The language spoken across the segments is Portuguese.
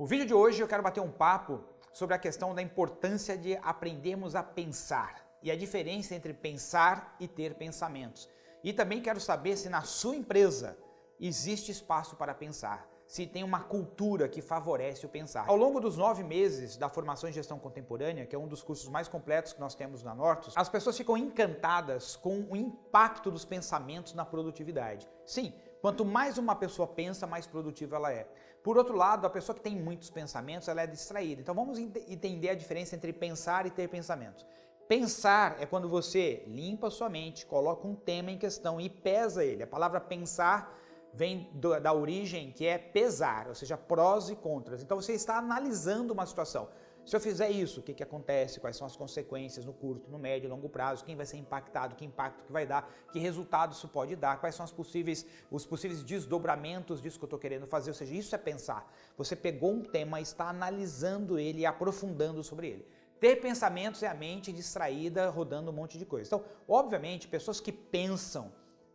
O vídeo de hoje eu quero bater um papo sobre a questão da importância de aprendermos a pensar e a diferença entre pensar e ter pensamentos. E também quero saber se na sua empresa existe espaço para pensar, se tem uma cultura que favorece o pensar. Ao longo dos nove meses da formação em gestão contemporânea, que é um dos cursos mais completos que nós temos na Nortus, as pessoas ficam encantadas com o impacto dos pensamentos na produtividade. Sim, Quanto mais uma pessoa pensa, mais produtiva ela é. Por outro lado, a pessoa que tem muitos pensamentos, ela é distraída. Então vamos entender a diferença entre pensar e ter pensamentos. Pensar é quando você limpa sua mente, coloca um tema em questão e pesa ele. A palavra pensar vem do, da origem que é pesar, ou seja, prós e contras. Então você está analisando uma situação. Se eu fizer isso, o que, que acontece? Quais são as consequências no curto, no médio e longo prazo? Quem vai ser impactado? Que impacto que vai dar? Que resultado isso pode dar? Quais são as possíveis, os possíveis desdobramentos disso que eu estou querendo fazer? Ou seja, isso é pensar. Você pegou um tema, está analisando ele e aprofundando sobre ele. Ter pensamentos é a mente distraída rodando um monte de coisa. Então, obviamente, pessoas que pensam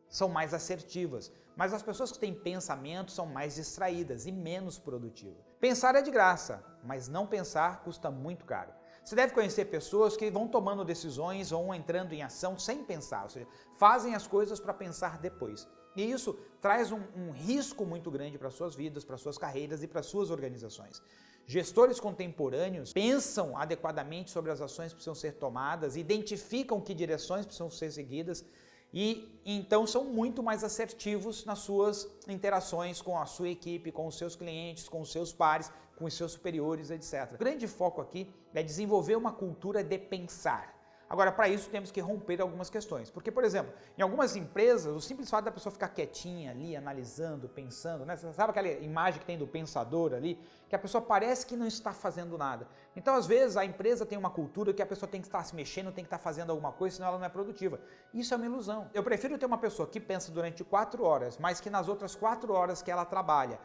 são mais assertivas, mas as pessoas que têm pensamento são mais distraídas e menos produtivas. Pensar é de graça, mas não pensar custa muito caro. Você deve conhecer pessoas que vão tomando decisões, vão entrando em ação sem pensar, ou seja, fazem as coisas para pensar depois. E isso traz um, um risco muito grande para suas vidas, para suas carreiras e para suas organizações. Gestores contemporâneos pensam adequadamente sobre as ações que precisam ser tomadas, identificam que direções precisam ser seguidas, e então são muito mais assertivos nas suas interações com a sua equipe, com os seus clientes, com os seus pares, com os seus superiores, etc. O grande foco aqui é desenvolver uma cultura de pensar. Agora, para isso temos que romper algumas questões, porque, por exemplo, em algumas empresas, o simples fato da pessoa ficar quietinha ali, analisando, pensando, né? Você sabe aquela imagem que tem do pensador ali, que a pessoa parece que não está fazendo nada. Então, às vezes, a empresa tem uma cultura que a pessoa tem que estar se mexendo, tem que estar fazendo alguma coisa, senão ela não é produtiva. Isso é uma ilusão. Eu prefiro ter uma pessoa que pensa durante quatro horas, mas que nas outras quatro horas que ela trabalha,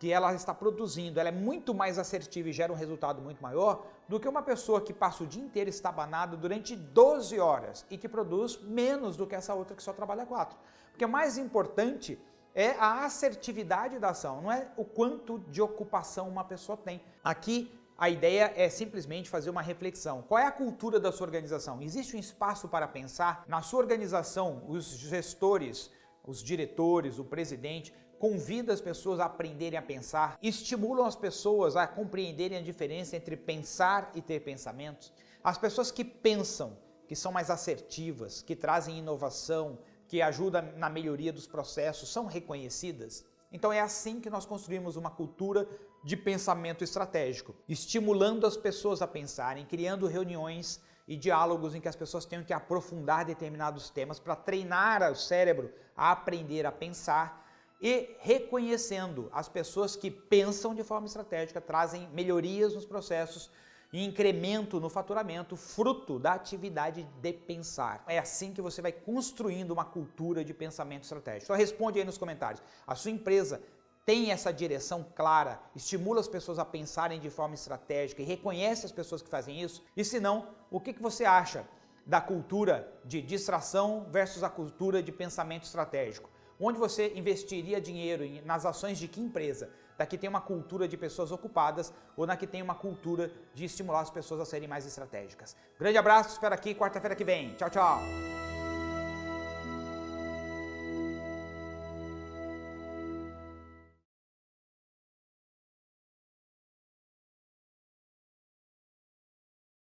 que ela está produzindo, ela é muito mais assertiva e gera um resultado muito maior do que uma pessoa que passa o dia inteiro estabanado durante 12 horas e que produz menos do que essa outra que só trabalha 4. Porque o mais importante é a assertividade da ação, não é o quanto de ocupação uma pessoa tem. Aqui a ideia é simplesmente fazer uma reflexão. Qual é a cultura da sua organização? Existe um espaço para pensar? Na sua organização, os gestores, os diretores, o presidente, convida as pessoas a aprenderem a pensar, estimulam as pessoas a compreenderem a diferença entre pensar e ter pensamentos. As pessoas que pensam, que são mais assertivas, que trazem inovação, que ajudam na melhoria dos processos, são reconhecidas. Então é assim que nós construímos uma cultura de pensamento estratégico, estimulando as pessoas a pensarem, criando reuniões e diálogos em que as pessoas tenham que aprofundar determinados temas para treinar o cérebro a aprender a pensar e reconhecendo as pessoas que pensam de forma estratégica, trazem melhorias nos processos e incremento no faturamento, fruto da atividade de pensar. É assim que você vai construindo uma cultura de pensamento estratégico. Então responde aí nos comentários. A sua empresa tem essa direção clara, estimula as pessoas a pensarem de forma estratégica e reconhece as pessoas que fazem isso? E se não, o que, que você acha da cultura de distração versus a cultura de pensamento estratégico? Onde você investiria dinheiro nas ações de que empresa? Da que tem uma cultura de pessoas ocupadas ou na que tem uma cultura de estimular as pessoas a serem mais estratégicas. Grande abraço, espero aqui quarta-feira que vem. Tchau, tchau!